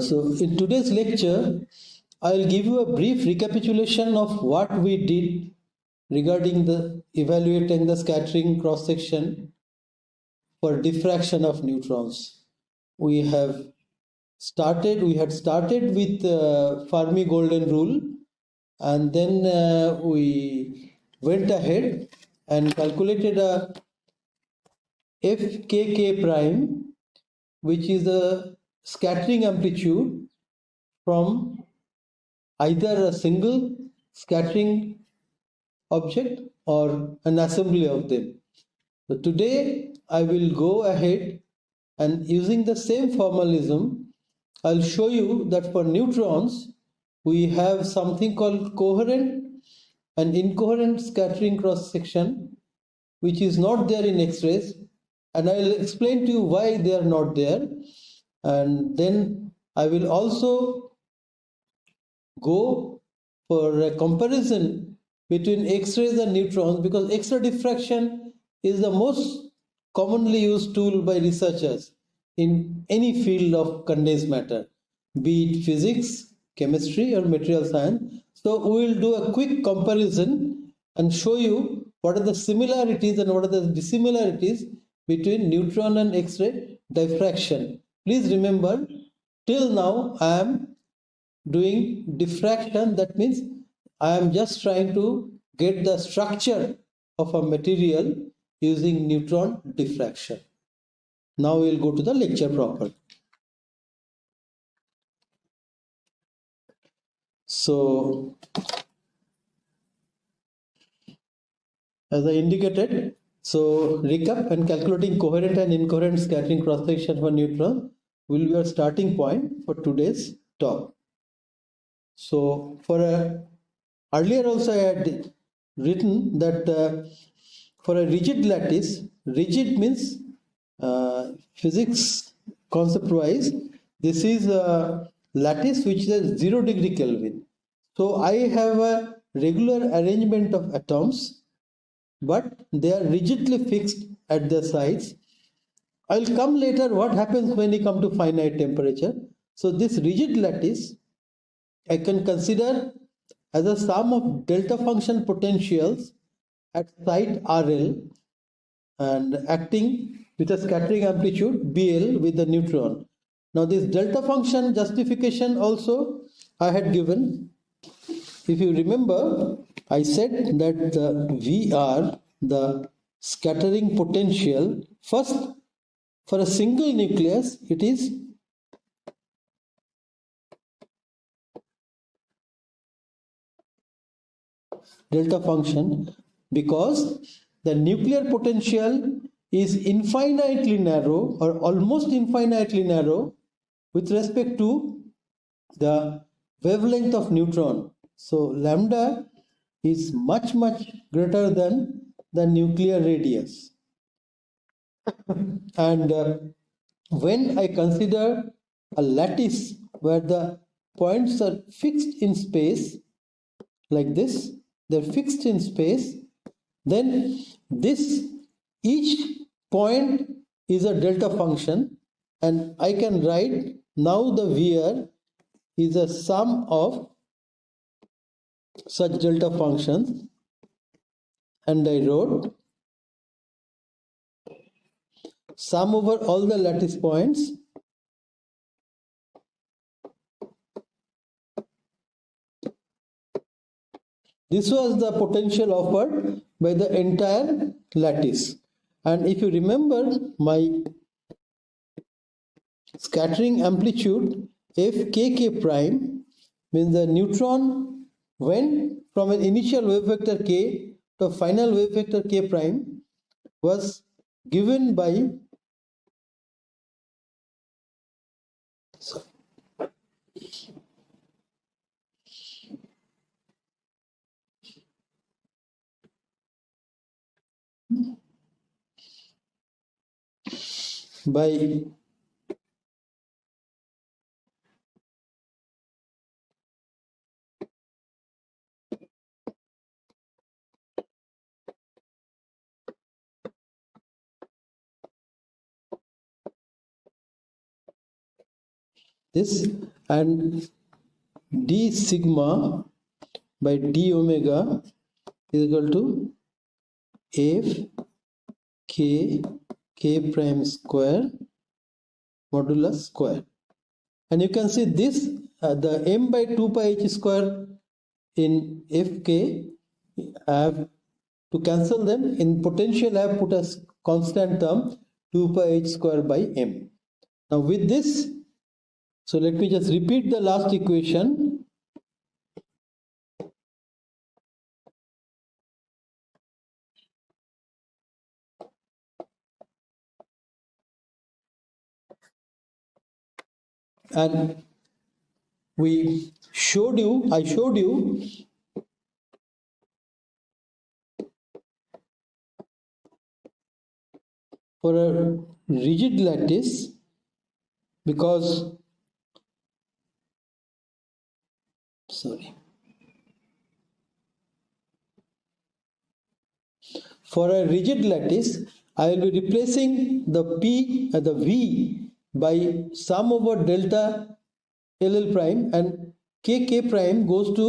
So in today's lecture, I'll give you a brief recapitulation of what we did regarding the evaluating the scattering cross section for diffraction of neutrons. We have started, we had started with uh, Fermi golden rule and then uh, we went ahead and calculated a fkk prime which is a scattering amplitude from either a single scattering object or an assembly of them. So today I will go ahead and using the same formalism, I'll show you that for neutrons, we have something called coherent and incoherent scattering cross section, which is not there in X-rays. And I'll explain to you why they are not there and then I will also go for a comparison between X-rays and neutrons because X-ray diffraction is the most commonly used tool by researchers in any field of condensed matter, be it physics, chemistry or material science. So we will do a quick comparison and show you what are the similarities and what are the dissimilarities between neutron and X-ray diffraction Please remember, till now I am doing diffraction. That means I am just trying to get the structure of a material using neutron diffraction. Now we will go to the lecture proper. So, as I indicated, so recap and calculating coherent and incoherent scattering cross section for neutron will be our starting point for today's talk. So for a earlier also I had written that uh, for a rigid lattice, rigid means uh, physics concept wise, this is a lattice which is zero degree Kelvin. So I have a regular arrangement of atoms but they are rigidly fixed at their sides. I'll come later what happens when you come to finite temperature. So this rigid lattice I can consider as a sum of delta function potentials at site RL and acting with a scattering amplitude BL with the neutron. Now this delta function justification also I had given. If you remember, I said that the VR, the scattering potential, first for a single nucleus, it is delta function because the nuclear potential is infinitely narrow or almost infinitely narrow with respect to the wavelength of neutron. So lambda is much much greater than the nuclear radius. And uh, when I consider a lattice where the points are fixed in space like this they're fixed in space then this each point is a delta function. And I can write now the VR is a sum of such delta functions and I wrote sum over all the lattice points This was the potential offered by the entire lattice. And if you remember my scattering amplitude fkk prime means the neutron went from an initial wave vector k to final wave vector k prime was given by by this and d sigma by d omega is equal to f k k prime square modulus square. And you can see this uh, the m by 2 pi h square in fk I have to cancel them. In potential I have put a constant term 2 pi h square by m. Now with this so let me just repeat the last equation. And we showed you, I showed you for a rigid lattice because sorry for a rigid lattice I will be replacing the P uh, the V by sum over delta LL prime and KK prime goes to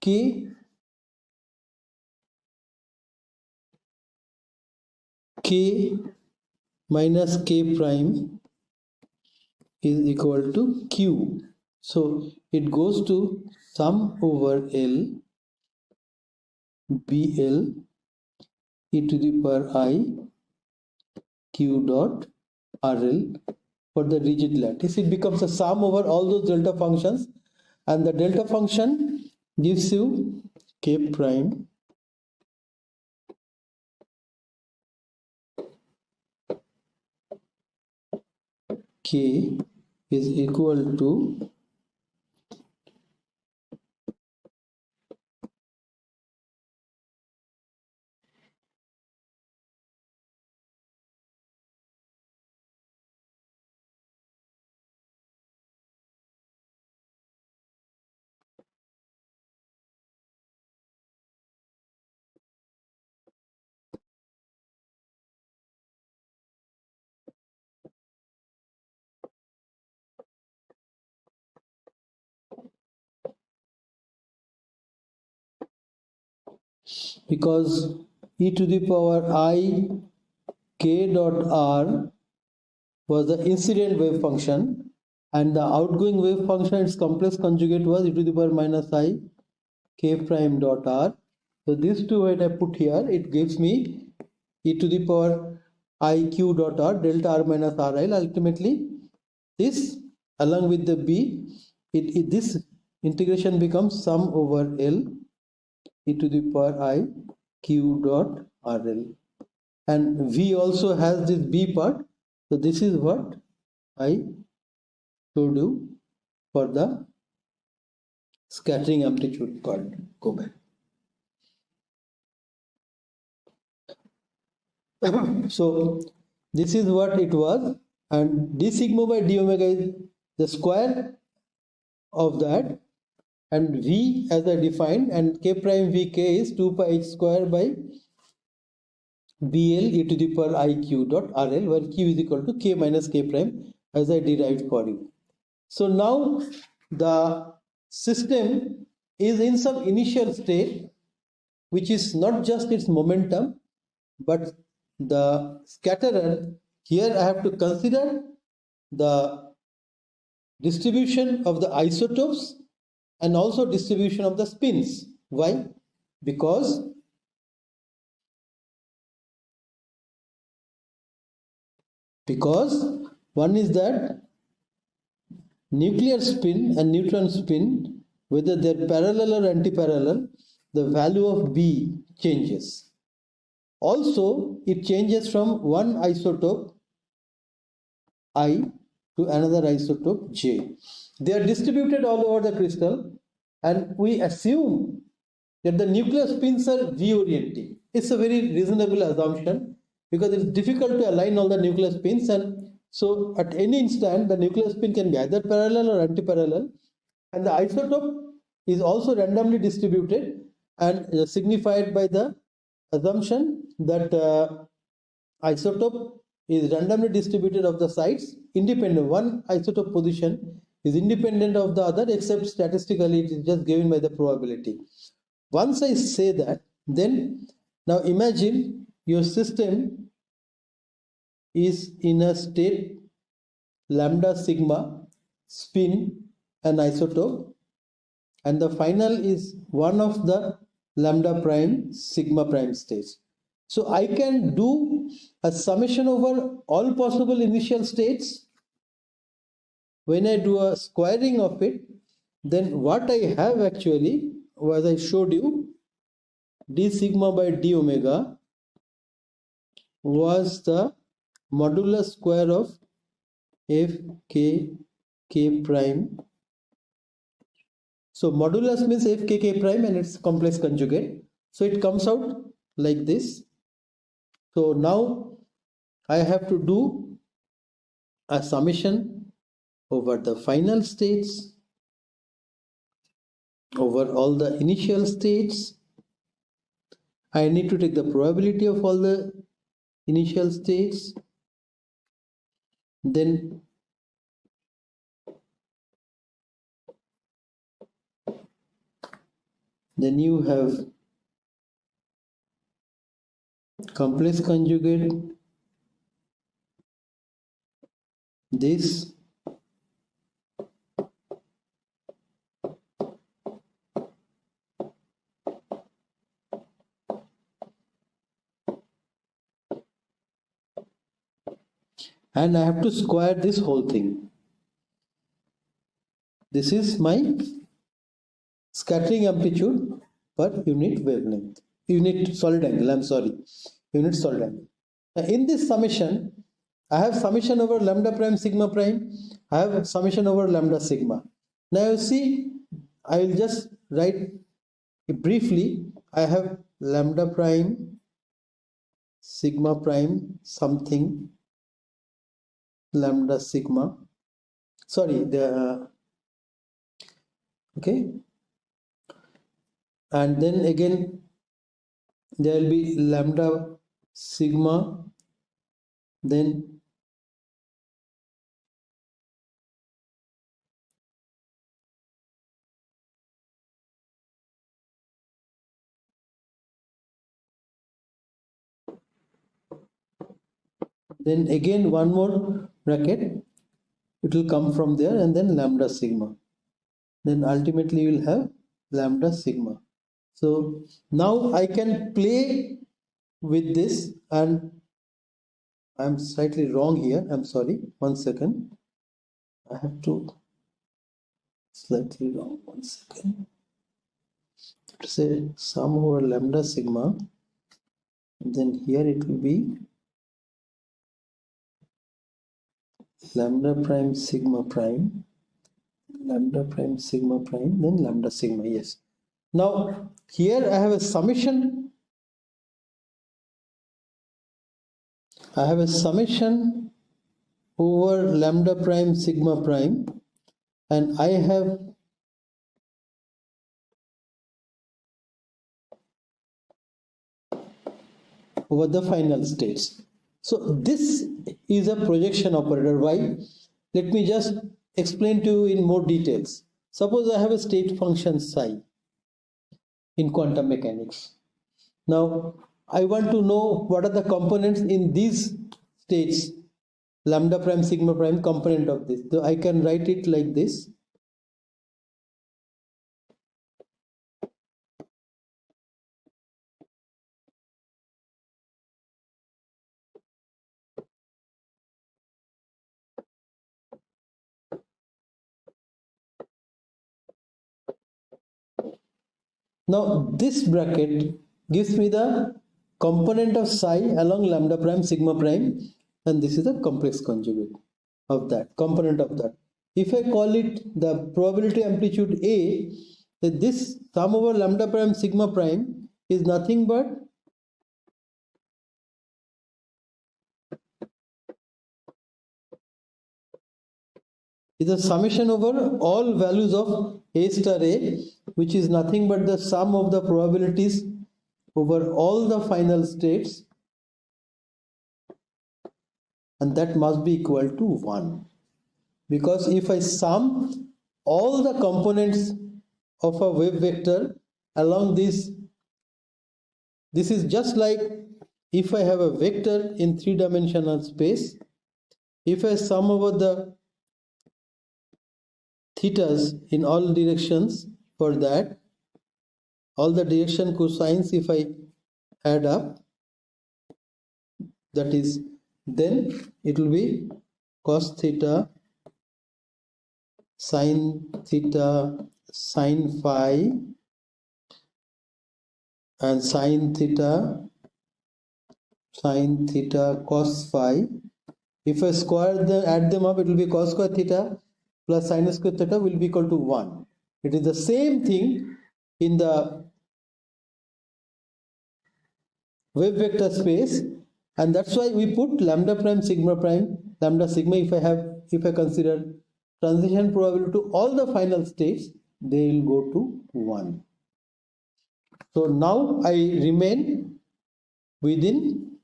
K K minus K prime is equal to Q. So it goes to sum over L BL e to the power i Q dot RL for the rigid lattice. It becomes a sum over all those delta functions. And the delta function gives you k prime k is equal to because e to the power i k dot r was the incident wave function and the outgoing wave function its complex conjugate was e to the power minus i k prime dot r. So these two when i put here it gives me e to the power i q dot r delta r minus rl ultimately this along with the b it, it this integration becomes sum over l e to the power i q dot rl and v also has this b part. So this is what i showed you for the scattering amplitude called back so this is what it was. And d sigma by d omega is the square of that and v as I defined and k prime vk is 2 pi h square by bl e to the power iq dot rl where q is equal to k minus k prime as I derived for you. So now the system is in some initial state which is not just its momentum but the scatterer here I have to consider the distribution of the isotopes and also distribution of the spins. Why? Because because one is that nuclear spin and neutron spin whether they're parallel or anti-parallel the value of B changes. Also it changes from one isotope I to another isotope J. They are distributed all over the crystal and we assume that the nuclear spins are V-orienting. It's a very reasonable assumption because it's difficult to align all the nuclear spins and so at any instant the nuclear spin can be either parallel or anti-parallel and the isotope is also randomly distributed and uh, signified by the assumption that uh, isotope is randomly distributed of the sites independent one isotope position is independent of the other except statistically it is just given by the probability. Once I say that, then now imagine your system is in a state lambda sigma spin an isotope and the final is one of the lambda prime sigma prime stage. So I can do a summation over all possible initial states. When I do a squaring of it, then what I have actually, as I showed you, d sigma by d omega was the modulus square of f k k prime so modulus means f k k prime and its complex conjugate. So it comes out like this. So now I have to do a summation over the final states, over all the initial states. I need to take the probability of all the initial states. Then then you have complex conjugate this and I have to square this whole thing. This is my scattering amplitude per unit wavelength. Unit solid angle i'm sorry. Unit solid angle. Now in this summation i have summation over lambda prime sigma prime. I have summation over lambda sigma. Now you see i will just write briefly i have lambda prime sigma prime something lambda sigma. Sorry the okay. And then again there will be lambda sigma then then again one more bracket it will come from there and then lambda sigma then ultimately you will have lambda sigma so now I can play with this and I'm slightly wrong here. I'm sorry. One second. I have to slightly wrong. One second. to Say sum over lambda sigma. And then here it will be lambda prime sigma prime lambda prime sigma prime then lambda sigma yes now here I have a summation. I have a summation over lambda prime sigma prime and I have over the final states. So this is a projection operator. Why? Let me just explain to you in more details. Suppose I have a state function psi in quantum mechanics. Now, I want to know what are the components in these states, lambda prime, sigma prime component of this. So I can write it like this. Now this bracket gives me the component of psi along lambda prime sigma prime and this is the complex conjugate of that component of that. If I call it the probability amplitude A, then this sum over lambda prime sigma prime is nothing but is a summation over all values of a star a which is nothing but the sum of the probabilities over all the final states. And that must be equal to 1 because if I sum all the components of a wave vector along this this is just like if I have a vector in three-dimensional space. If I sum over the thetas in all directions for that. All the direction cosines if I add up. That is then it will be cos theta sine theta sine phi and sine theta sine theta cos phi. If I square them add them up it will be cos square theta plus sine square theta will be equal to 1 it is the same thing in the wave vector space and that's why we put lambda prime sigma prime lambda sigma if I have if I consider transition probability to all the final states they will go to 1 so now I remain within.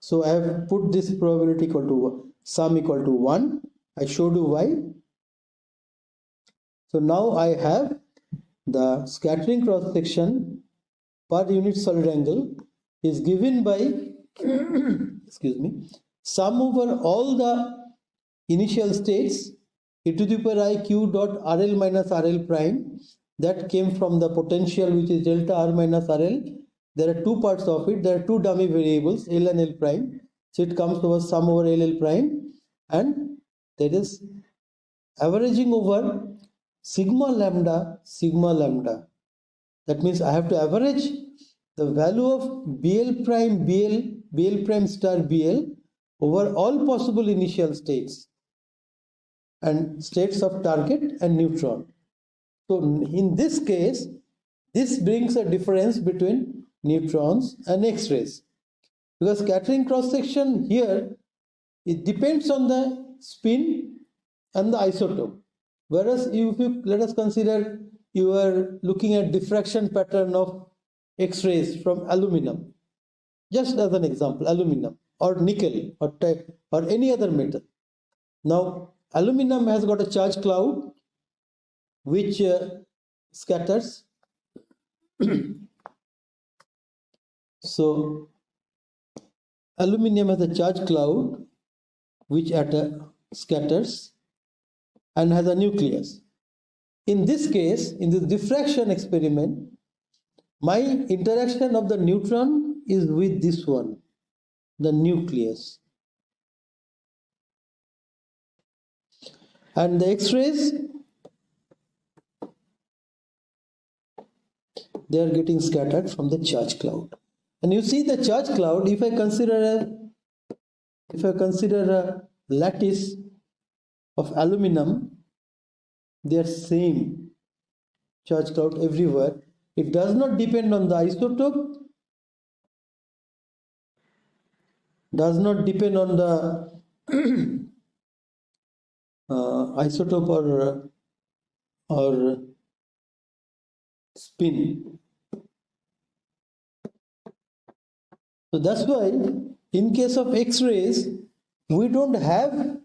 So I have put this probability equal to sum equal to 1. I showed you why. So now I have the scattering cross section per unit solid angle is given by excuse me sum over all the initial states e to the power i q dot rl minus rl prime that came from the potential which is delta r minus RL. There are two parts of it. There are two dummy variables L and L prime. So it comes to a sum over L L prime and that is averaging over sigma lambda sigma lambda. That means I have to average the value of BL prime BL BL prime star BL over all possible initial states and states of target and neutron so in this case, this brings a difference between neutrons and X-rays. Because scattering cross-section here, it depends on the spin and the isotope. Whereas if you let us consider you are looking at diffraction pattern of X-rays from aluminum, just as an example, aluminum or nickel or, type or any other metal. Now, aluminum has got a charge cloud which uh, scatters so aluminum has a charge cloud which scatters and has a nucleus. In this case in this diffraction experiment my interaction of the neutron is with this one the nucleus. And the x-rays they are getting scattered from the charge cloud and you see the charge cloud if i consider a if i consider a lattice of aluminum they are same charge cloud everywhere it does not depend on the isotope does not depend on the uh, isotope or or spin. So that's why in case of X-rays, we don't have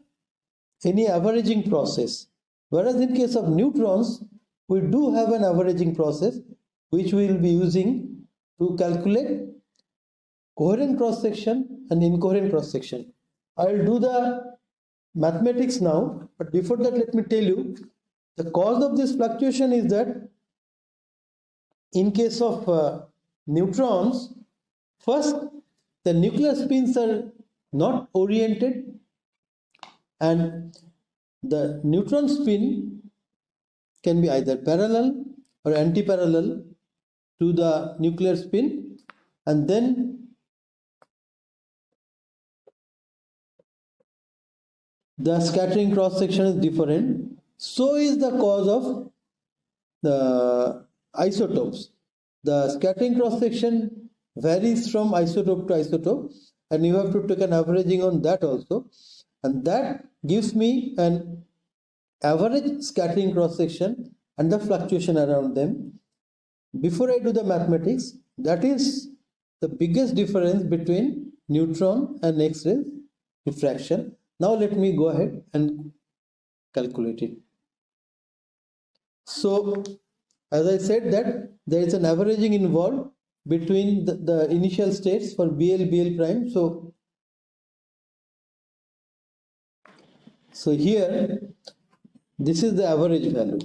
any averaging process. Whereas in case of neutrons, we do have an averaging process which we will be using to calculate coherent cross section and incoherent cross section. I will do the mathematics now, but before that, let me tell you the cause of this fluctuation is that in case of uh, neutrons, first the nuclear spins are not oriented and the neutron spin can be either parallel or anti-parallel to the nuclear spin and then the scattering cross section is different so is the cause of the isotopes. The scattering cross section varies from isotope to isotope and you have to take an averaging on that also and that gives me an average scattering cross section and the fluctuation around them. Before I do the mathematics, that is the biggest difference between neutron and X-ray diffraction. Now let me go ahead and calculate it. So as I said that there is an averaging involved between the, the initial states for BL, BL prime. So, so here this is the average value.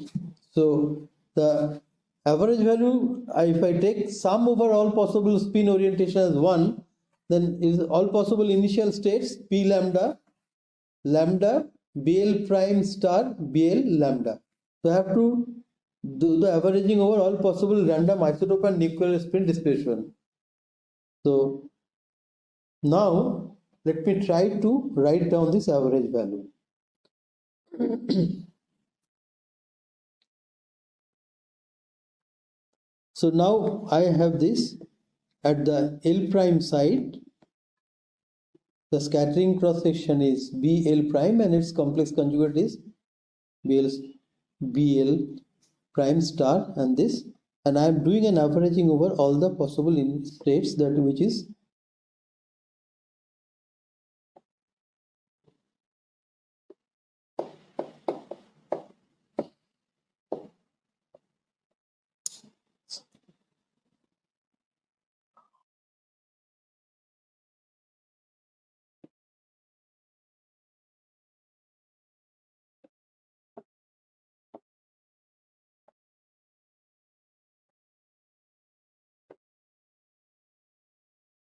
So the average value, if I take sum over all possible spin orientation as 1, then is all possible initial states P lambda, lambda, BL prime star, BL lambda. So I have to do the averaging over all possible random isotope and nuclear spin displacement. So now let me try to write down this average value. so now I have this at the L prime side. The scattering cross section is BL prime and its complex conjugate is BL, BL prime star and this. And I am doing an averaging over all the possible states that which is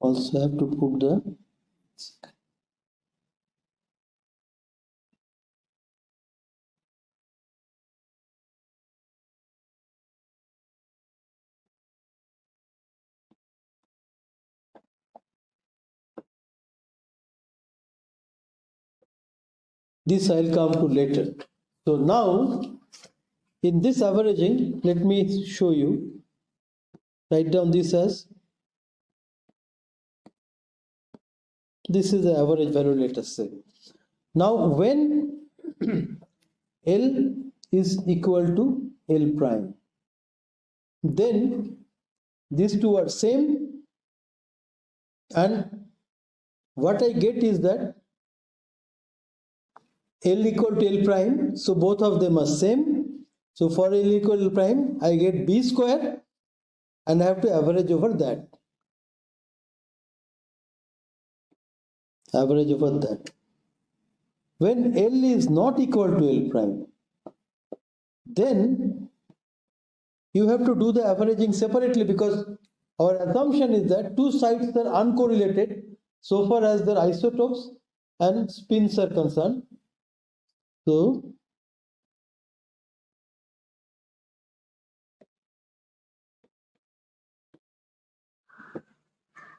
also have to put the this I'll come to later. So now in this averaging, let me show you. Write down this as this is the average value let us say. Now when L is equal to L prime then these two are same and what I get is that L equal to L prime so both of them are same. So for L equal to L prime I get B square and I have to average over that average over that. When L is not equal to L prime, then you have to do the averaging separately because our assumption is that two sites are uncorrelated so far as their isotopes and spins are concerned. So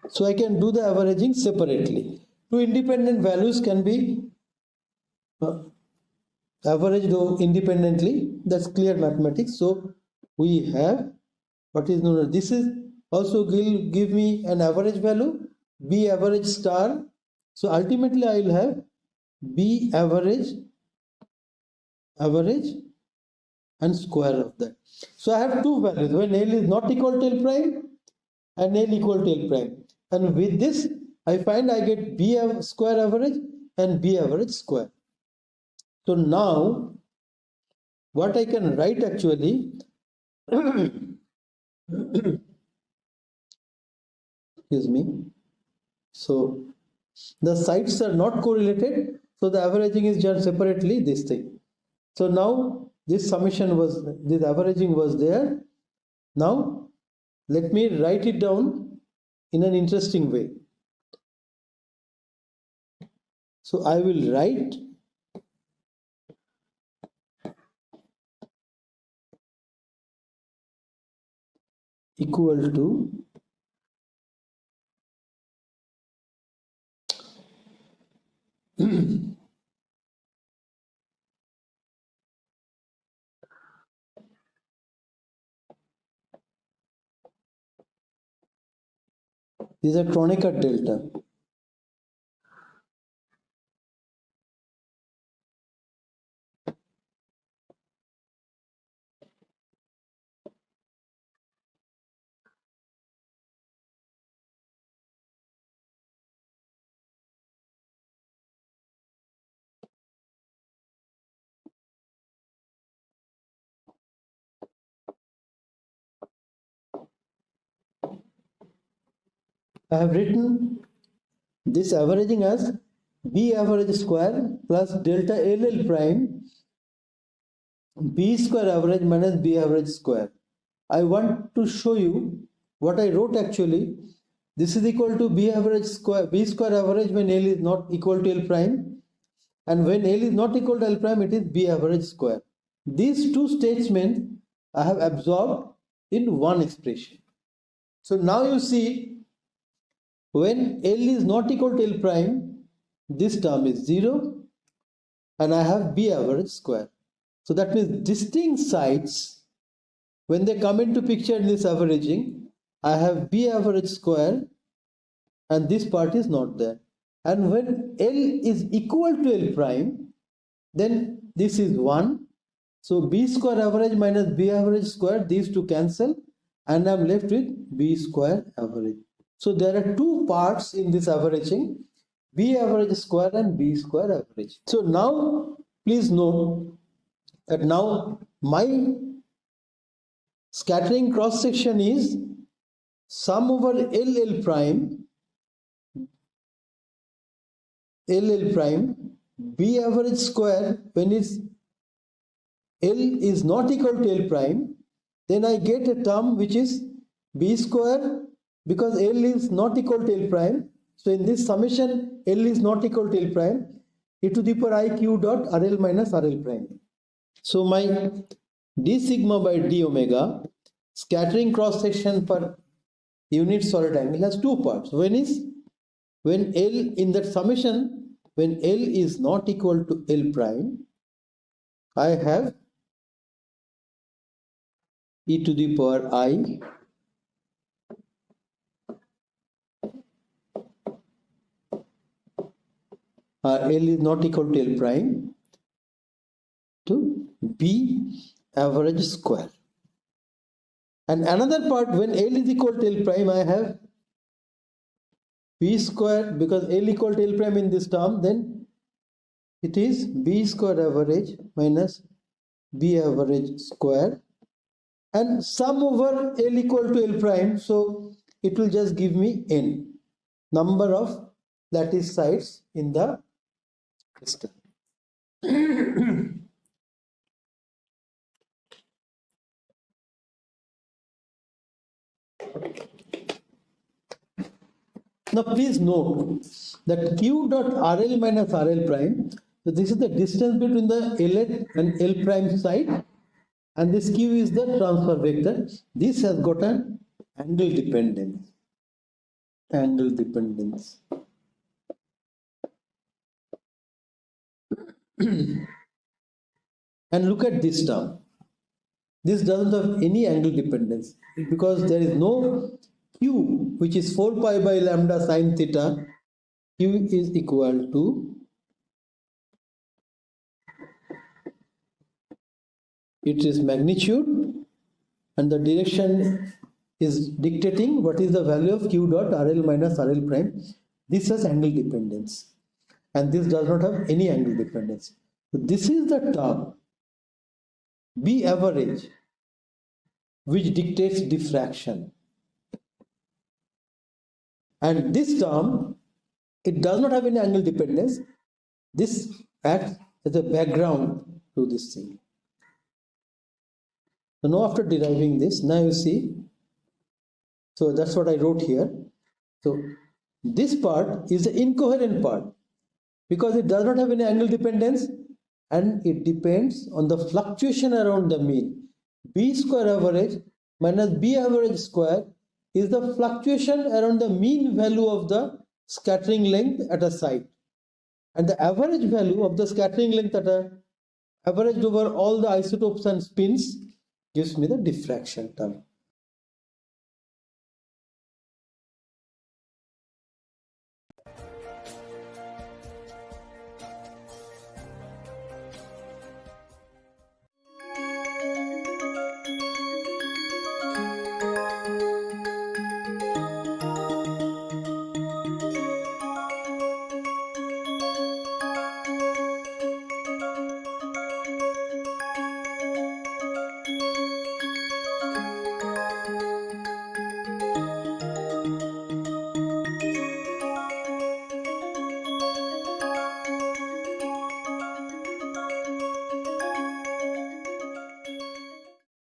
so I can do the averaging separately two independent values can be uh, averaged independently that's clear mathematics. So we have what is known as this is also will give me an average value b average star. So ultimately i will have b average average and square of that. So i have two values. When l is not equal to l prime and l equal to l prime. And with this I find I get B square average and B average square. So now what I can write actually excuse me. So the sites are not correlated so the averaging is done separately this thing. So now this summation was this averaging was there. Now let me write it down in an interesting way So I will write equal to These are Kronecker delta. I have written this averaging as B average square plus delta LL prime B square average minus B average square. I want to show you what I wrote actually. This is equal to B average square, B square average when L is not equal to L prime. And when L is not equal to L prime, it is B average square. These two statements I have absorbed in one expression. So now you see when L is not equal to L prime, this term is 0 and I have B average square. So that means distinct sites, when they come into picture in this averaging, I have B average square and this part is not there. And when L is equal to L prime, then this is 1. So B square average minus B average square, these two cancel and I'm left with B square average. So there are two parts in this averaging, B average square and B square average. So now please note that now my scattering cross section is sum over LL prime LL prime B average square when it's L is not equal to L prime then I get a term which is B square because L is not equal to L prime. So in this summation, L is not equal to L prime, e to the power i q dot RL minus RL prime. So my d sigma by d omega scattering cross section per unit solid angle has two parts. When is when L in that summation, when L is not equal to L prime, I have e to the power i Uh, L is not equal to L prime to B average square. And another part when L is equal to L prime I have B square because L equal to L prime in this term then it is B square average minus B average square and sum over L equal to L prime so it will just give me N number of lattice sites in the crystal. now please note that q dot rl minus rl prime so this is the distance between the L and L prime side and this q is the transfer vector this has got an angle dependence angle dependence and look at this term. This doesn't have any angle dependence because there is no q which is 4 pi by lambda sine theta. Q is equal to it is magnitude and the direction is dictating what is the value of q dot rl minus rl prime. This has angle dependence and this does not have any angle dependence. So this is the term B average which dictates diffraction. And this term, it does not have any angle dependence. This acts as a background to this thing. So now after deriving this, now you see, so that's what I wrote here. So this part is the incoherent part because it does not have any angle dependence and it depends on the fluctuation around the mean. B square average minus B average square is the fluctuation around the mean value of the scattering length at a site. And the average value of the scattering length at a averaged over all the isotopes and spins gives me the diffraction term.